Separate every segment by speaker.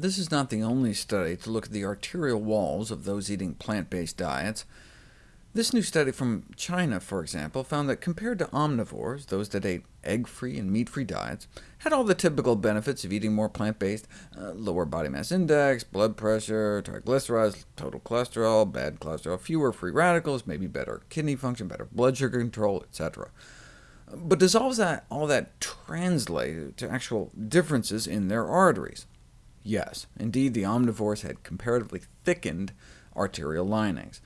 Speaker 1: This is not the only study to look at the arterial walls of those eating plant-based diets. This new study from China, for example, found that compared to omnivores, those that ate egg-free and meat-free diets, had all the typical benefits of eating more plant-based, uh, lower body mass index, blood pressure, triglycerides, total cholesterol, bad cholesterol, fewer free radicals, maybe better kidney function, better blood sugar control, etc. But does all that, all that translate to actual differences in their arteries? Yes, indeed the omnivores had comparatively thickened arterial linings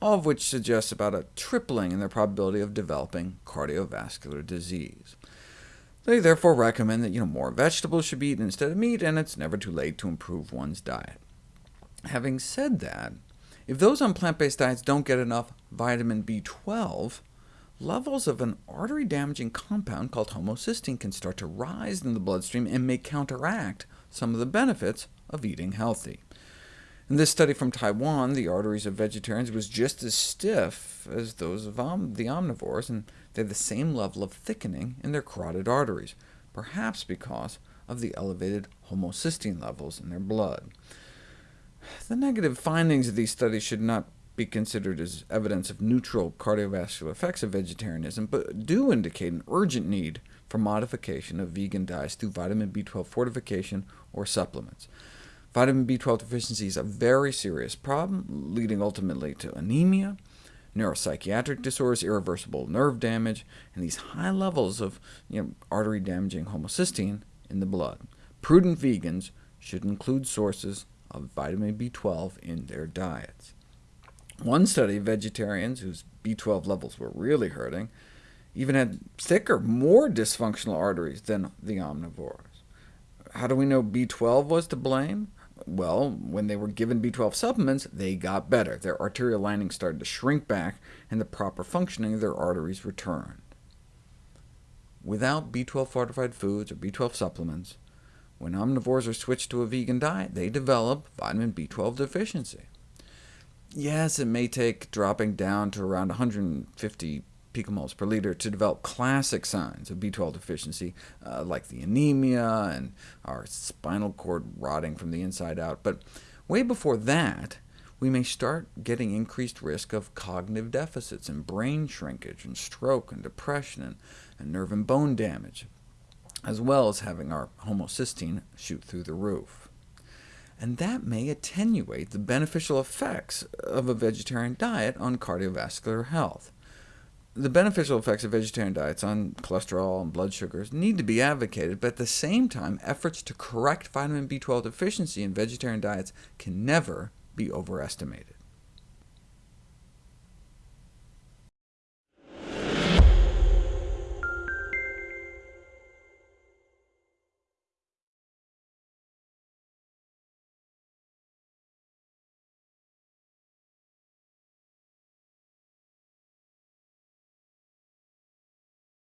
Speaker 1: all of which suggests about a tripling in their probability of developing cardiovascular disease. They therefore recommend that you know, more vegetables should be eaten instead of meat, and it's never too late to improve one's diet. Having said that, if those on plant-based diets don't get enough vitamin B12, levels of an artery-damaging compound called homocysteine can start to rise in the bloodstream and may counteract some of the benefits of eating healthy. In this study from Taiwan, the arteries of vegetarians was just as stiff as those of om the omnivores, and they had the same level of thickening in their carotid arteries, perhaps because of the elevated homocysteine levels in their blood. The negative findings of these studies should not be considered as evidence of neutral cardiovascular effects of vegetarianism, but do indicate an urgent need for modification of vegan diets through vitamin B12 fortification or supplements. Vitamin B12 deficiency is a very serious problem, leading ultimately to anemia, neuropsychiatric disorders, irreversible nerve damage, and these high levels of you know, artery-damaging homocysteine in the blood. Prudent vegans should include sources of vitamin B12 in their diets. One study of vegetarians whose B12 levels were really hurting even had thicker, more dysfunctional arteries than the omnivores. How do we know B12 was to blame? Well, when they were given B12 supplements, they got better. Their arterial lining started to shrink back, and the proper functioning of their arteries returned. Without B12-fortified foods or B12 supplements, when omnivores are switched to a vegan diet, they develop vitamin B12 deficiency. Yes, it may take dropping down to around 150 picomoles per liter to develop classic signs of B12 deficiency, uh, like the anemia and our spinal cord rotting from the inside out. But way before that, we may start getting increased risk of cognitive deficits and brain shrinkage and stroke and depression and, and nerve and bone damage, as well as having our homocysteine shoot through the roof. And that may attenuate the beneficial effects of a vegetarian diet on cardiovascular health. The beneficial effects of vegetarian diets on cholesterol and blood sugars need to be advocated, but at the same time, efforts to correct vitamin B12 deficiency in vegetarian diets can never be overestimated.